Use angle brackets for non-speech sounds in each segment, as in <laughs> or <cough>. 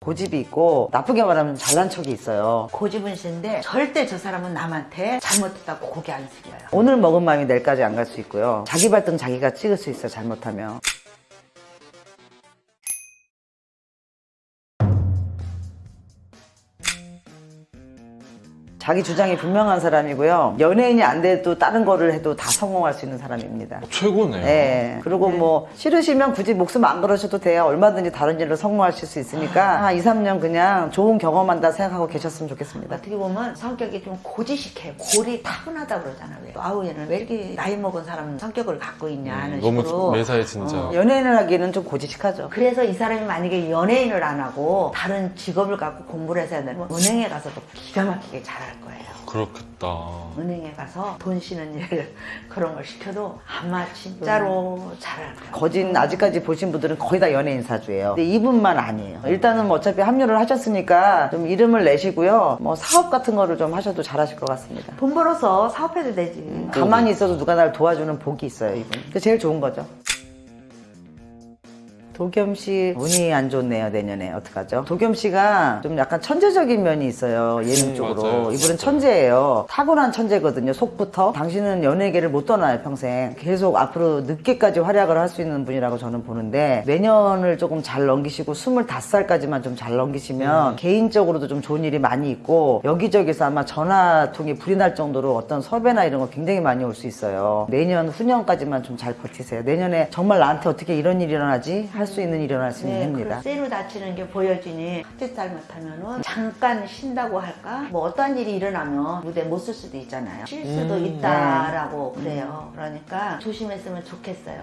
고집이 있고 나쁘게 말하면 잘난 척이 있어요. 고집은 센데 절대 저 사람은 남한테 잘못했다고 고개 안 숙여요. 오늘 먹은 마음이 내일까지 안 갈 수 있고요. 자기 발등 자기가 찍을 수 있어요. 잘못하면. 자기 주장이 분명한 사람이고요. 연예인이 안 돼도 다른 거를 해도 다 성공할 수 있는 사람입니다. 최고네요. 네. 그리고 뭐 싫으시면 굳이 목숨 안 걸으셔도 돼요. 얼마든지 다른 일로 성공하실 수 있으니까 한 2, 3년 그냥 좋은 경험한다 생각하고 계셨으면 좋겠습니다. 어떻게 보면 성격이 좀 고지식해. 골이 타고나다 그러잖아. 왜? 아우 얘는 왜 이렇게 나이 먹은 사람 성격을 갖고 있냐 하는 음, 너무 식으로. 매사에 진짜. 어. 연예인을 하기에는 좀 고지식하죠. 그래서 이 사람이 만약에 연예인을 안 하고 다른 직업을 갖고 공부를 해서 해야 되면 은행에 가서도 기가 막히게 잘할 거예요. 그렇겠다. 은행에 가서 돈 쉬는 일 <laughs> 그런 걸 시켜도 아마 진짜로 잘할 거예요. 거진 아직까지 보신 분들은 거의 다 연예인 사주예요. 근데 이분만 아니에요. 일단은 뭐 어차피 합류를 하셨으니까 좀 이름을 내시고요. 뭐 사업 같은 거를 좀 하셔도 잘하실 것 같습니다. 돈 벌어서 사업해도 되지. 가만히 있어도 누가 날 도와주는 복이 있어요, 이분. 그게 제일 좋은 거죠. 도겸 씨 운이 안 좋네요 내년에 어떡하죠? 도겸 씨가 좀 약간 천재적인 면이 있어요 예능 음, 쪽으로 맞아요. 이분은. 천재예요 타고난 천재거든요 속부터 당신은 연예계를 못 떠나요 평생 계속 앞으로 늦게까지 활약을 할 수 있는 분이라고 저는 보는데 내년을 조금 잘 넘기시고 25살까지만 좀 잘 넘기시면 음. 개인적으로도 좀 좋은 일이 많이 있고 여기저기서 아마 전화통이 불이 날 정도로 어떤 섭외나 이런 거 굉장히 많이 올 수 있어요 내년 후년까지만 좀 잘 버티세요 내년에 정말 나한테 어떻게 이런 일이 일어나지 할수 있는 일어날 수 있는 네, 해입니다 그 쇠로 다치는 게 보여지니 한짓 잘못하면은 잠깐 쉰다고 할까? 뭐 어떤 일이 일어나면 무대 못 쓸 수도 있잖아요. 쉴 수도 음, 있다라고 그래요. 그러니까 조심했으면 좋겠어요.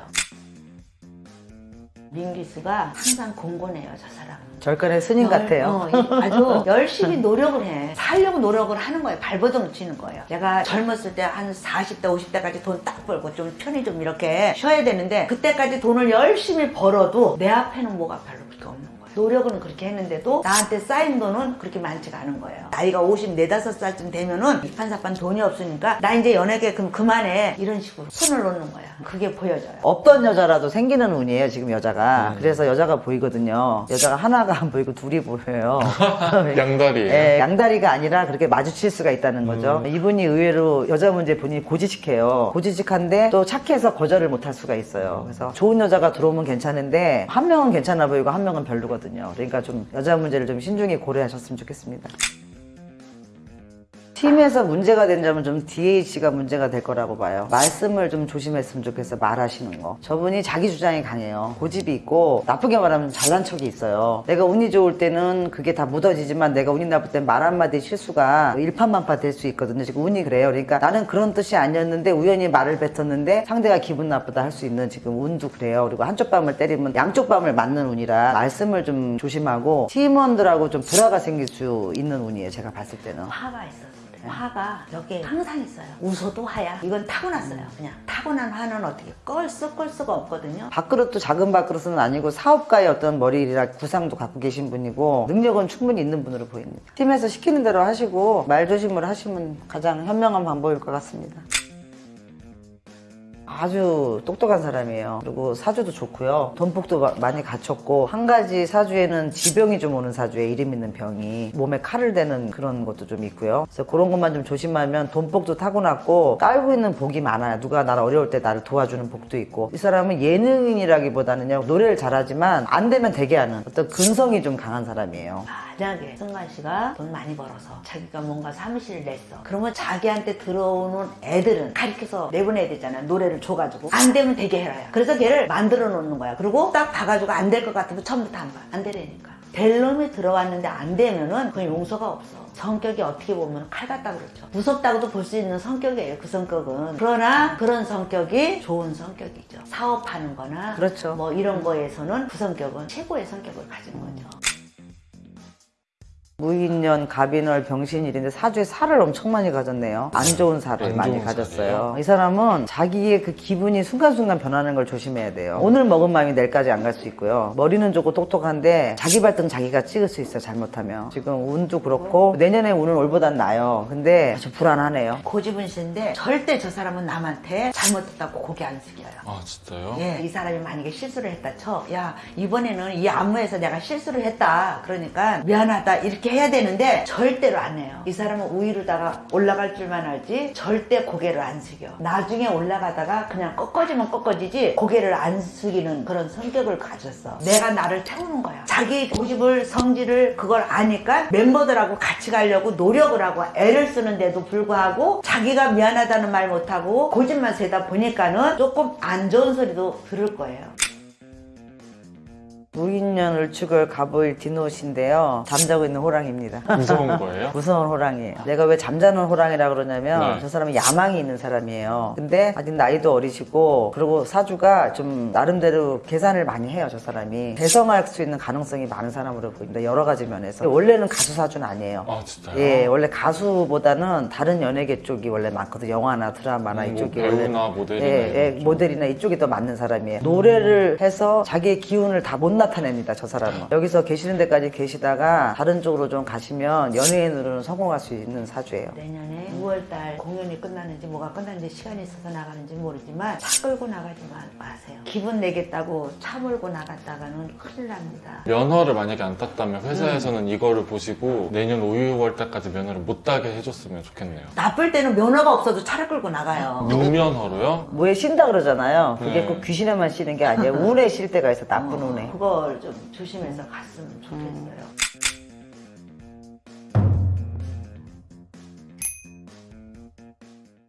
민기수가 항상 공고해요, 저 사람은. 절간의 스님 같아요 어, 이- 아주 <laughs> 열심히 노력을 해. 살려고 노력을 하는 거예요. 발버둥 치는 거예요. 제가 젊었을 때 한 40대, 50대까지 돈 딱 벌고 좀 편히 좀 이렇게 쉬어야 되는데 그때까지 돈을 열심히 벌어도 내 앞에는 뭐가 별로 없는 거예요. 노력은 그렇게 했는데도 나한테 쌓인 돈은 그렇게 많지가 않은 거예요. 나이가 50, 4, 5살쯤 되면은 이판사판 돈이 없으니까 나 이제 연예계 그럼 그만해. 이런 식으로 손을 놓는 거야. 그게 보여져요. 없던 여자라도 생기는 운이에요 지금 여자가 음. 그래서 여자가 보이거든요 여자가 하나가 안 보이고 둘이 보여요 <laughs> 양다리예요. 예, 양다리가 아니라 그렇게 마주칠 수가 있다는 거죠. 음. 이분이 의외로 여자 문제 본인이 고지식해요. 고지식한데 또 착해서 거절을 못할 수가 있어요. 그래서 좋은 여자가 들어오면 괜찮은데 한 명은 괜찮아 보이고 한 명은 별로거든요. 그러니까 좀 여자 문제를 좀 신중히 고려하셨으면 좋겠습니다. 팀에서 문제가 된 점은 좀 DH가 문제가 될 거라고 봐요. 말씀을 좀 조심했으면 좋겠어요. 말하시는 거. 저분이 자기 주장이 강해요. 고집이 있고 나쁘게 말하면 잘난 척이 있어요. 내가 운이 좋을 때는 그게 다 묻어지지만 내가 운이 나쁠 땐 말 한마디 실수가 일파만파 될 수 있거든요. 지금 운이 그래요. 그러니까 나는 그런 뜻이 아니었는데 우연히 말을 뱉었는데 상대가 기분 나쁘다 할 수 있는 지금 운도 그래요. 그리고 한쪽 밤을 때리면 양쪽 밤을 맞는 운이라 말씀을 좀 조심하고 팀원들하고 좀 불화가 생길 수 있는 운이에요. 제가 봤을 때는. 화가 있어서. 화가 여기에 항상 있어요. 웃어도 화야. 이건 타고났어요. 그냥 타고난 화는 어떻게 끌 수, 끌 수가 없거든요. 밥그릇도 작은 밥그릇은 아니고 사업가의 어떤 머리라 구상도 갖고 계신 분이고 능력은 충분히 있는 분으로 보입니다. 팀에서 시키는 대로 하시고 말 조심을 하시면 가장 현명한 방법일 것 같습니다. 아주 똑똑한 사람이에요. 그리고 사주도 좋고요. 돈복도 마- 많이 갖췄고 한 가지 사주에는 지병이 좀 오는 사주에 이름 있는 병이 몸에 칼을 대는 그런 것도 좀 있고요. 그래서 그런 것만 좀 조심하면 돈복도 타고났고 깔고 있는 복이 많아요. 누가 나를 어려울 때 나를 도와주는 복도 있고 이 사람은 예능인이라기보다는요 노래를 잘하지만 안 되면 되게 하는 어떤 근성이 좀 강한 사람이에요. 만약에 승관 씨가 돈 많이 벌어서 자기가 뭔가 사무실을 냈어. 그러면 자기한테 들어오는 애들은 가르쳐서 내보내야 되잖아요. 노래를 줘가지고. 안 되면 되게 해라요. 그래서 걔를 만들어 놓는 거야. 그리고 딱 봐가지고 안 될 것 같으면 처음부터 한 거야. 안 되라니까. 될 놈이 들어왔는데 안 되면은 그건 용서가 없어. 성격이 어떻게 보면 칼 같다 그렇죠. 무섭다고도 볼 수 있는 성격이에요. 그 성격은. 그러나 그런 성격이 좋은 성격이죠. 사업하는 거나 그렇죠. 뭐 이런 거에서는 그 성격은 최고의 성격을 가진 거죠. 무인년, 갑인월, 병신일인데 사주에 살을 엄청 많이 가졌네요. 안 좋은 살을 안 많이 좋은 가졌어요. 살이에요? 이 사람은 자기의 그 기분이 순간순간 변하는 걸 조심해야 돼요. 오늘 먹은 마음이 내일까지 안 갈 수 있고요. 머리는 좋고 똑똑한데 자기 발등 자기가 찍을 수 있어요. 잘못하면. 지금 운도 그렇고 내년에 운은 올보단 나요. 근데 아주 불안하네요. 고집은 씨인데 절대 저 사람은 남한테 잘못했다고 고개 안 숙여요. 아 진짜요? 예, 이 사람이 만약에 실수를 했다 쳐. 야, 이번에는 이 안무에서 내가 실수를 했다. 그러니까 미안하다. 이렇게 해야 되는데 절대로 안 해요. 이 사람은 우위로다가 올라갈 줄만 알지 절대 고개를 안 숙여. 나중에 올라가다가 그냥 꺾어지면 꺾어지지 고개를 안 숙이는 그런 성격을 가졌어. 내가 나를 태우는 거야. 자기 고집을 성질을 그걸 아니까 멤버들하고 같이 가려고 노력을 하고 애를 쓰는데도 불구하고 자기가 미안하다는 말 못하고 고집만 세다 보니까는 조금 안 좋은 소리도 들을 거예요. 무인년, 을축을, 갑을, 디노신데요. 잠자고 있는 호랑이입니다. 무서운 <laughs> 거예요? 무서운 호랑이에요. 내가 왜 잠자는 호랑이라 그러냐면 네. 저 사람은 야망이 있는 사람이에요. 근데 아직 나이도 어리시고 그리고 사주가 좀 나름대로 계산을 많이 해요. 저 사람이 대성할 수 있는 가능성이 많은 사람으로 보입니다. 여러 가지 면에서 원래는 가수 사주는 아니에요. 아 진짜요? 예, 원래 가수보다는 다른 연예계 쪽이 원래 많거든요. 영화나 드라마나 음, 뭐 이쪽이 배우나 원래 모델이나 예, 예. 모델이나 이쪽이 더 맞는 사람이에요. 노래를 해서 자기의 기운을 다못 나타냅니다. 저 사람은. 여기서 계시는 데까지 계시다가 다른 쪽으로 좀 가시면 연예인으로는 성공할 수 있는 사주예요. 내년에 6월달 공연이 끝나는지 뭐가 끝나는지 시간이 있어서 나가는지 모르지만 차 끌고 나가지만 마세요. 기분 내겠다고 차 몰고 나갔다가는 큰일 납니다. 면허를 만약에 안 땄다면 회사에서는 음. 이거를 보시고 내년 5, 6월 때까지 면허를 못 따게 해줬으면 좋겠네요. 나쁠 때는 면허가 없어도 차를 끌고 나가요. 무면허로요? 뭐에 쉰다 그러잖아요. 그게 네. 꼭 귀신에만 쉬는 게 아니에요. 운에 쉴 때가 있어. 나쁜 운에. 그걸 좀 조심해서 갔으면 좋겠어요.